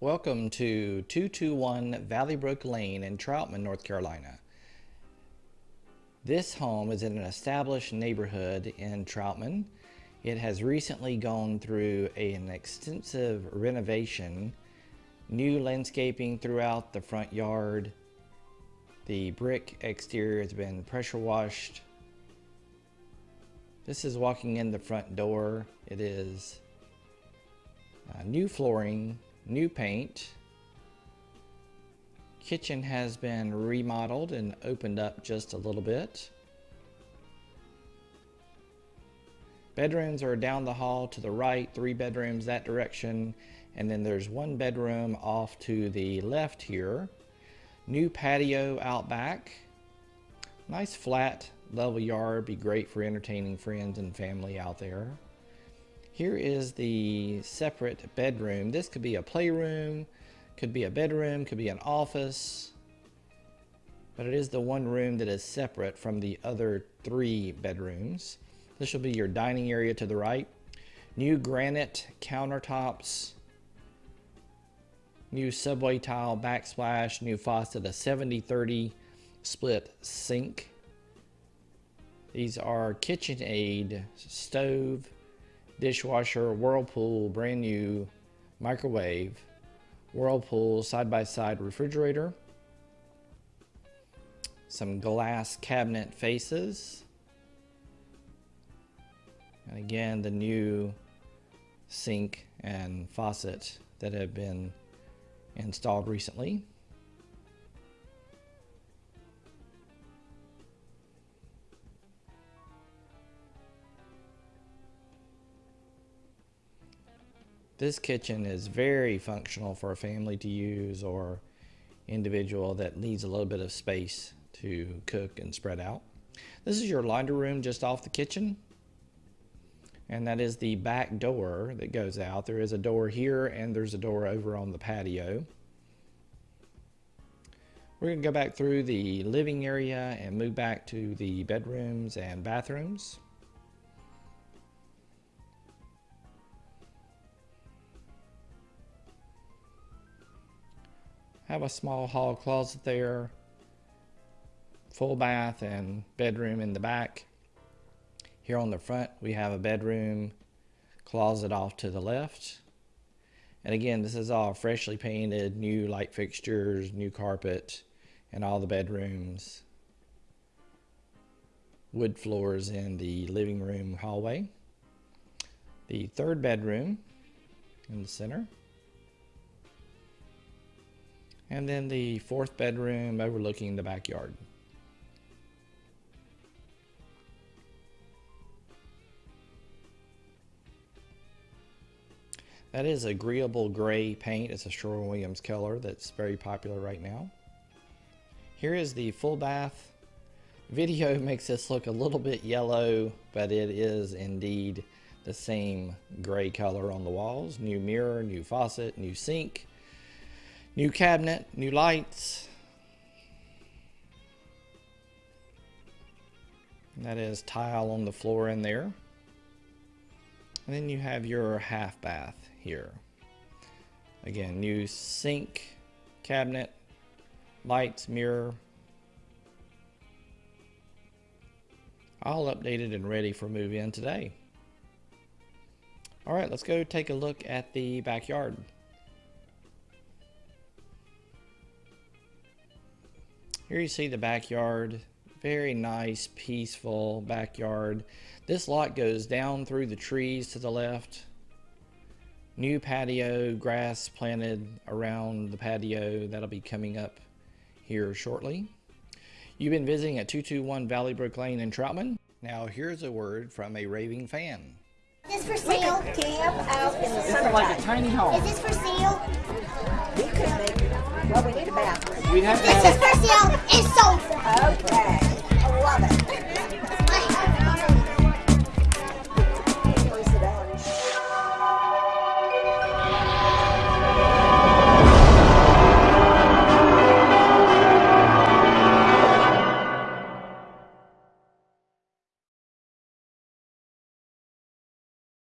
Welcome to 221 Valley Brook Lane in Troutman, North Carolina. This home is in an established neighborhood in Troutman. It has recently gone through an extensive renovation, new landscaping throughout the front yard. The brick exterior has been pressure washed. This is walking in the front door. It is uh, new flooring, new paint. Kitchen has been remodeled and opened up just a little bit. Bedrooms are down the hall to the right, three bedrooms that direction, and then there's one bedroom off to the left here. New patio out back. Nice flat level yard, be great for entertaining friends and family out there. Here is the separate bedroom. This could be a playroom, could be a bedroom, could be an office, but it is the one room that is separate from the other three bedrooms. This will be your dining area to the right. New granite countertops, new subway tile backsplash, new faucet, a 70-30 split sink. These are KitchenAid stove, dishwasher, Whirlpool, brand new microwave, Whirlpool side-by-side -side refrigerator, some glass cabinet faces, and again the new sink and faucet that have been installed recently. This kitchen is very functional for a family to use or individual that needs a little bit of space to cook and spread out. This is your laundry room just off the kitchen. And that is the back door that goes out. There is a door here and there's a door over on the patio. We're going to go back through the living area and move back to the bedrooms and bathrooms. Have a small hall closet there, full bath and bedroom in the back. Here on the front, we have a bedroom closet off to the left. And again, this is all freshly painted, new light fixtures, new carpet, and all the bedrooms. Wood floors in the living room hallway. The third bedroom in the center. And then the fourth bedroom overlooking the backyard. That is agreeable gray paint. It's a Sherwin-Williams color that's very popular right now. Here is the full bath. Video makes this look a little bit yellow, but it is indeed the same gray color on the walls. New mirror, new faucet, new sink, New cabinet, new lights. That is tile on the floor in there. And then you have your half bath here. Again, new sink, cabinet, lights, mirror. All updated and ready for move in today. All right, let's go take a look at the backyard. Here you see the backyard. Very nice, peaceful backyard. This lot goes down through the trees to the left. New patio, grass planted around the patio. That'll be coming up here shortly. You've been visiting at 221 Valley Brook Lane in Troutman. Now here's a word from a raving fan. Is this for sale? Camp out in the summertime. like a tiny home. Is this for sale? We could make, well, we need a we have This is Percy It's so fun. Okay. I love it.